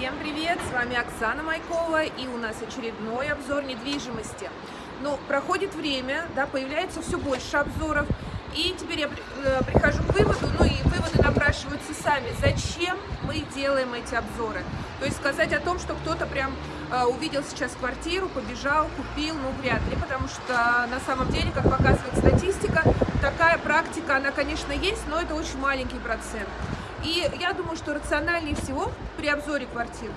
Всем привет! С вами Оксана Майкова и у нас очередной обзор недвижимости. Но проходит время, да, появляется все больше обзоров, и теперь я э, прихожу к выводу, ну и выводы напрашиваются сами, зачем мы делаем эти обзоры. То есть сказать о том, что кто-то прям э, увидел сейчас квартиру, побежал, купил, ну вряд ли, потому что на самом деле, как показывает статистика, такая практика, она, конечно, есть, но это очень маленький процент. И я думаю, что рациональнее всего при обзоре квартир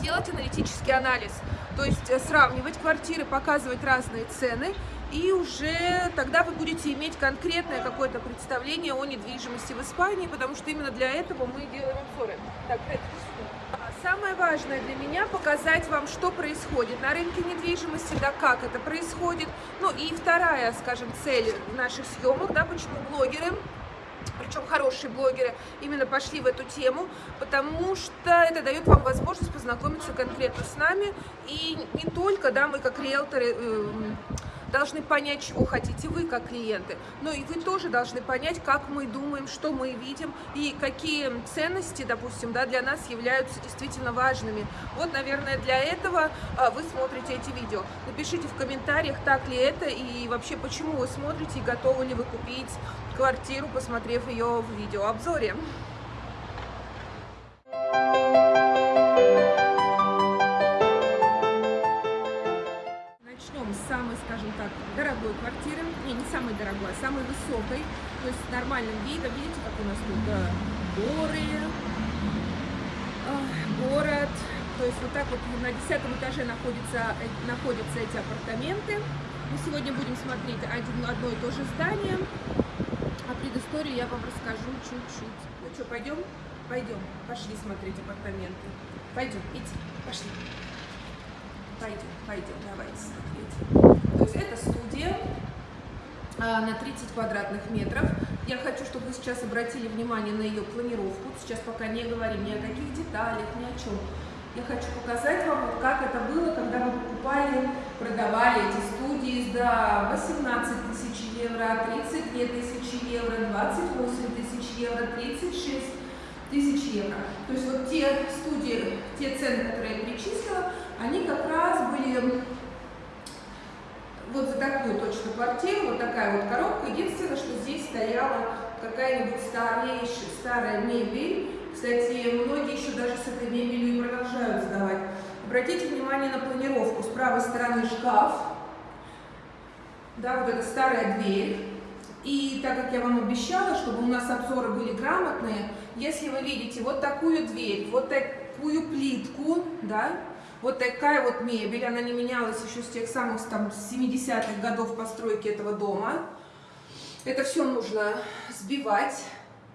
делать аналитический анализ, то есть э, сравнивать квартиры, показывать разные цены, и уже тогда вы будете иметь конкретное какое-то представление о недвижимости в Испании, потому что именно для этого мы делаем обзоры. Так, а Самое важное для меня показать вам, что происходит на рынке недвижимости, да, как это происходит. Ну и вторая, скажем, цель наших съемок, да, почему блогеры причем хорошие блогеры, именно пошли в эту тему, потому что это дает вам возможность познакомиться конкретно с нами, и не только, да, мы как риэлторы э, должны понять, чего хотите вы как клиенты, но и вы тоже должны понять, как мы думаем, что мы видим и какие ценности, допустим, да, для нас являются действительно важными. Вот, наверное, для этого а, вы смотрите эти видео. Напишите в комментариях, так ли это и вообще, почему вы смотрите и готовы ли вы купить квартиру, посмотрев ее в видеообзоре. Дорогой квартиры, не, не самой дорогой, а самой высокой, то есть с нормальным видом. Видите, как у нас тут да, горы, город. То есть вот так вот на десятом этаже находятся, э, находятся эти апартаменты. Мы сегодня будем смотреть один, одно и то же здание, а предысторию я вам расскажу чуть-чуть. Ну что, пойдем? Пойдем, пошли смотреть апартаменты. Пойдем, идите, пошли. Пойдем, пойдем, давайте смотреть. То есть это студия а, на 30 квадратных метров. Я хочу, чтобы вы сейчас обратили внимание на ее планировку. Сейчас пока не говорим ни о каких деталях, ни о чем. Я хочу показать вам, вот как это было, когда мы покупали, продавали эти студии за 18 тысяч евро, 32 тысячи евро, 28 тысяч евро, 36 тысяч евро. То есть вот те студии, те цены, которые я перечислила, они как раз были вот за такую точно квартиру, вот такая вот коробка. Единственное, что здесь стояла какая-нибудь старейшая, старая мебель. Кстати, многие еще даже с этой мебелью продолжают сдавать. Обратите внимание на планировку. С правой стороны шкаф, да, вот эта старая дверь. И так как я вам обещала, чтобы у нас обзоры были грамотные, если вы видите вот такую дверь, вот такую плитку, да, вот такая вот мебель, она не менялась еще с тех самых там 70-х годов постройки этого дома. Это все нужно сбивать.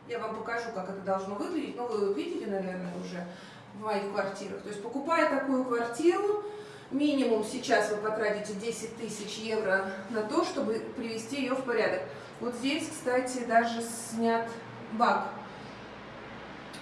Я вам покажу, как это должно выглядеть. Ну, вы видели, наверное, уже в моих квартирах. То есть, покупая такую квартиру, минимум сейчас вы потратите 10 тысяч евро на то, чтобы привести ее в порядок. Вот здесь, кстати, даже снят бак.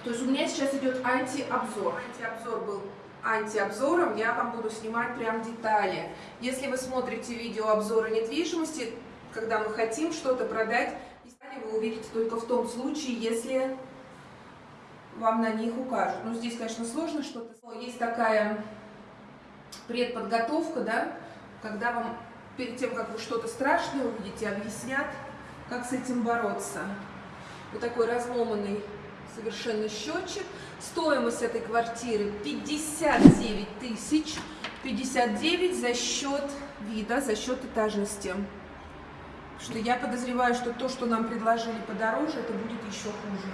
То есть у меня сейчас идет антиобзор. Антиобзор был антиобзором я вам буду снимать прям детали. Если вы смотрите видео обзора недвижимости, когда мы хотим что-то продать, детали вы увидите только в том случае, если вам на них укажут. Ну, здесь, конечно, сложно что-то. Есть такая предподготовка, да, когда вам перед тем, как вы что-то страшное увидите, объяснят, как с этим бороться. Вот такой разломанный совершенно счетчик. Стоимость этой квартиры 59 тысяч. 59 за счет вида, за счет этажности. Что я подозреваю, что то, что нам предложили подороже, это будет еще хуже.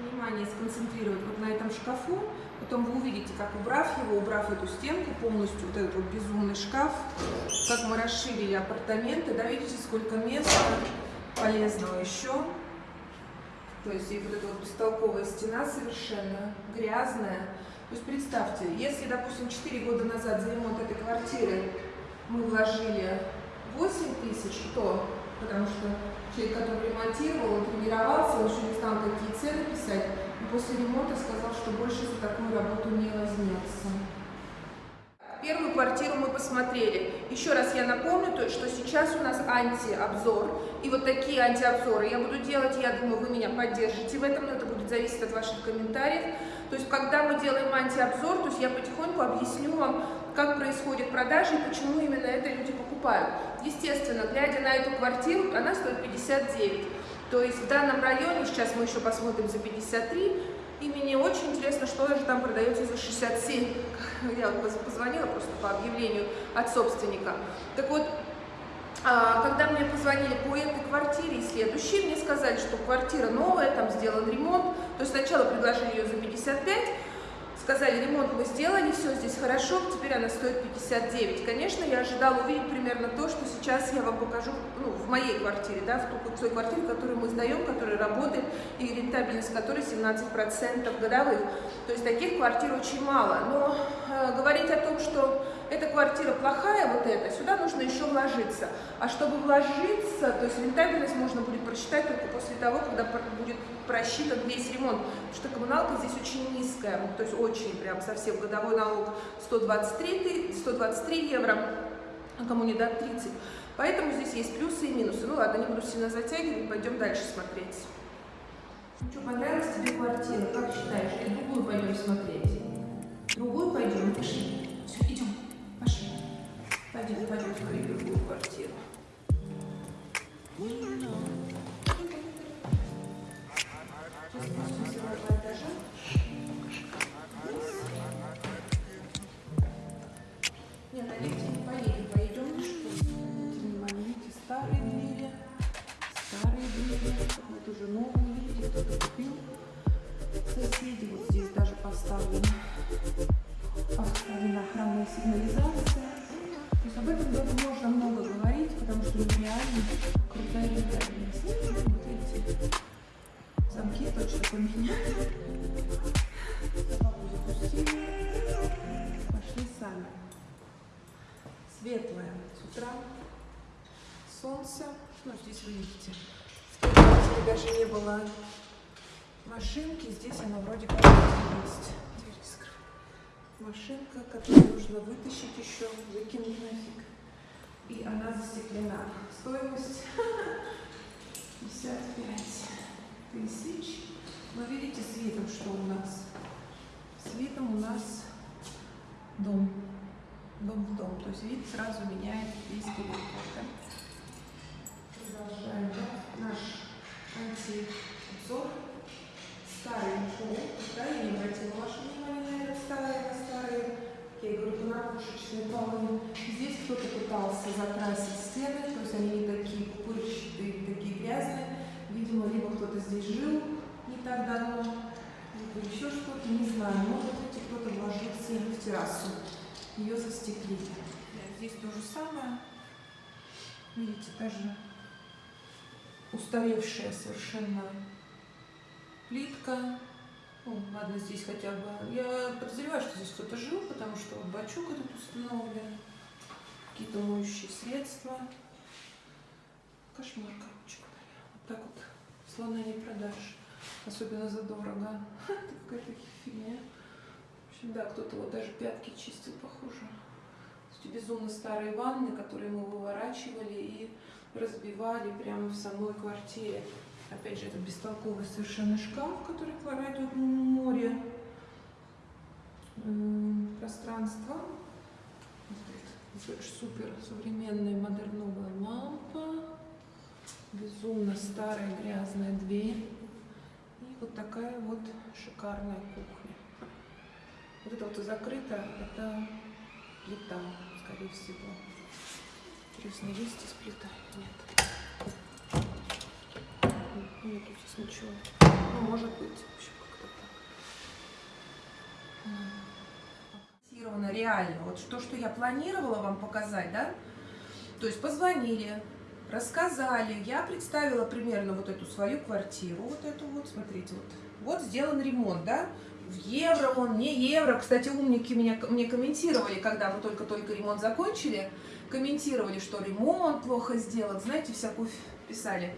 Внимание сконцентрировать вот на этом шкафу. Потом вы увидите, как убрав его, убрав эту стенку полностью, вот этот вот безумный шкаф, как мы расширили апартаменты. Да, видите, сколько места полезного еще. То есть и вот эта вот бестолковая стена совершенно грязная. То есть представьте, если, допустим, 4 года назад за ремонт этой квартиры мы вложили 8 тысяч, то, потому что человек, который ремонтировал, он тренировался, он еще не знал, какие цены писать, и после ремонта сказал, что больше за такую работу не возьмется. Квартиру мы посмотрели. Еще раз я напомню, то, что сейчас у нас антиобзор. И вот такие антиобзоры я буду делать. Я думаю, вы меня поддержите в этом, но это будет зависеть от ваших комментариев. То есть, когда мы делаем антиобзор, то есть я потихоньку объясню вам, как происходит продажа и почему именно это люди покупают. Естественно, глядя на эту квартиру, она стоит 59. То есть в данном районе, сейчас мы еще посмотрим за 53, и мне очень интересно, что же там продается за 67. Я позвонила просто по объявлению от собственника. Так вот, а, когда мне позвонили по этой квартире и следующей, мне сказали, что квартира новая, там сделан ремонт. То есть сначала предложили ее за 55, сказали, ремонт мы сделали, все здесь хорошо, теперь она стоит 59. Конечно, я ожидала увидеть примерно то, что сейчас я вам покажу ну, в моей квартире, да, в, той, в той квартире, которую мы сдаем, которая работает, и рентабельность которой 17% годовых. То есть таких квартир очень мало. Но э, говорить о том, что квартира плохая, вот эта, сюда нужно еще вложиться. А чтобы вложиться, то есть рентабельность можно будет просчитать только после того, когда будет просчитан весь ремонт. Потому что коммуналка здесь очень низкая, то есть очень прям совсем годовой налог 123, 123 евро, а кому не дать 30. Поэтому здесь есть плюсы и минусы. Ну ладно, не буду сильно затягивать, пойдем дальше смотреть. Что, понравилась тебе квартира? Как считаешь? Или другую пойдем смотреть? Другую пойдем? Пошли. Все, идем. Пошли. Пойдем, пойдем скорее в другую квартиру. Нет, она вроде как есть. Машинка, которую нужно вытащить еще, закинуть нафиг. И она застеклена. Стоимость 55 тысяч. Но видите светом, что у нас? Светом у нас дом. Дом в дом. То есть вид сразу меняет весь периметр. Да? Продолжаем наш антиобзор. Старый пол. Не обратила ваше внимание на это старое, на старые, я говорю, понарушечные полы. Здесь кто-то пытался закрасить стены, то есть они не такие пупырчатые, такие грязные. Видимо, либо кто-то здесь жил не так давно, либо еще что-то, не знаю. Может быть, кто-то вложил стену в террасу. Ее застеклили. Здесь то же самое. Видите, даже устаревшая совершенно плитка. Ну, ладно, здесь хотя бы... Я подозреваю, что здесь кто-то жил, потому что вот бачок этот установлен. Какие-то моющие средства. Кошмар, короче так вот слона не продашь, особенно задорого. Это какая-то фигня. В общем, да, кто-то вот даже пятки чистил, похоже. Безумно старые ванны, которые мы выворачивали и разбивали прямо в самой квартире. Опять же, это бестолковый совершенно шкаф, который кладет в море пространство. Супер современная модерновая лампа безумно старая грязная дверь и вот такая вот шикарная кухня. Вот это вот закрыто, это плита, скорее всего. Интересно, есть здесь плита? Нет. Нет здесь ничего. Ну, может быть, вообще как-то так. Реально, вот то, что я планировала вам показать, да? То есть позвонили, рассказали, я представила примерно вот эту свою квартиру, вот эту вот, смотрите, вот, вот сделан ремонт, да, в евро он, не евро, кстати, умники меня, мне комментировали, когда мы только-только ремонт закончили, комментировали, что ремонт плохо сделан, знаете, всякую писали,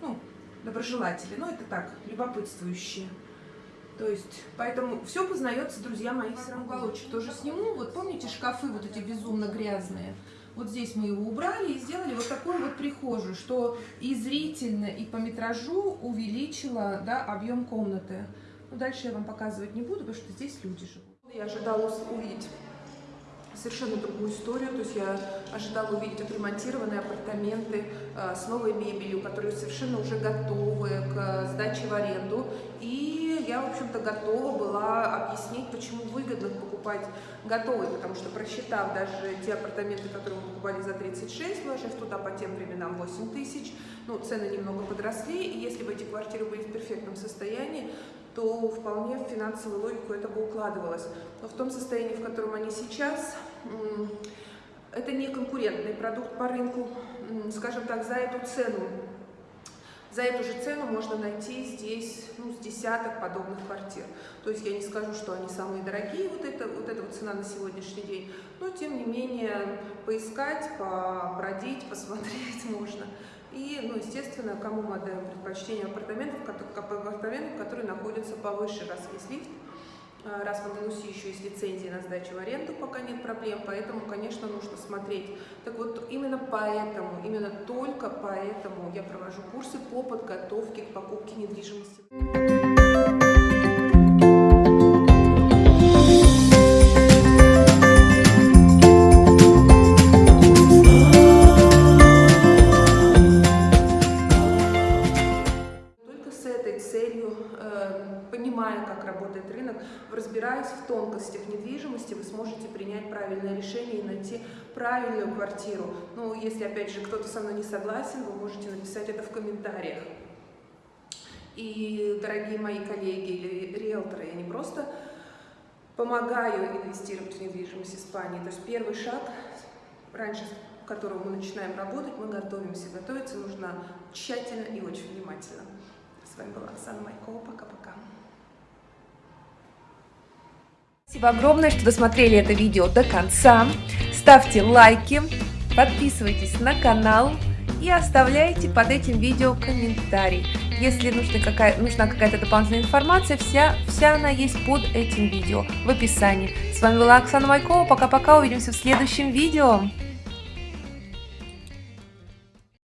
ну, доброжелатели, но это так, любопытствующие. То есть, поэтому все познается, друзья мои, все равно уголочек тоже сниму. Вот помните шкафы вот эти безумно грязные? Вот здесь мы его убрали и сделали вот такую вот прихожую, что и зрительно, и по метражу увеличило да, объем комнаты. Но дальше я вам показывать не буду, потому что здесь люди живут. Я ожидала увидеть совершенно другую историю. То есть я ожидала увидеть отремонтированные апартаменты э, с новой мебелью, которые совершенно уже готовы к сдаче в аренду. И я, в общем-то, готова была объяснить, почему выгодно покупать готовые, потому что просчитав даже те апартаменты, которые мы покупали за 36, вложив туда по тем временам 8 тысяч, ну, цены немного подросли, и если бы эти квартиры были в перфектном состоянии, то вполне в финансовую логику это бы укладывалось. Но в том состоянии, в котором они сейчас, это не конкурентный продукт по рынку, скажем так, за эту цену. За эту же цену можно найти здесь ну, с десяток подобных квартир. То есть я не скажу, что они самые дорогие, вот, это, вот эта вот цена на сегодняшний день, но тем не менее поискать, побродить, посмотреть можно. И, ну, естественно, кому мы отдаем предпочтение апартаментов, апартаментам, которые находятся повыше, раз есть лифт, раз в Андалусии еще есть лицензии на сдачу в аренду, пока нет проблем, поэтому, конечно, нужно смотреть. Так вот, именно поэтому, именно только поэтому я провожу курсы по подготовке к покупке недвижимости. Найти правильную квартиру. Ну, если, опять же, кто-то со мной не согласен, вы можете написать это в комментариях. И, дорогие мои коллеги или риэлторы, я не просто помогаю инвестировать в недвижимость Испании, то есть первый шаг, раньше которого мы начинаем работать, мы готовимся. Готовиться нужно тщательно и очень внимательно. С вами была Оксана Майкова. Пока-пока. Спасибо огромное, что досмотрели это видео до конца. Ставьте лайки, подписывайтесь на канал и оставляйте под этим видео комментарий. Если нужна какая-то какая дополнительная информация, вся, вся она есть под этим видео в описании. С вами была Оксана Майкова. Пока-пока, увидимся в следующем видео.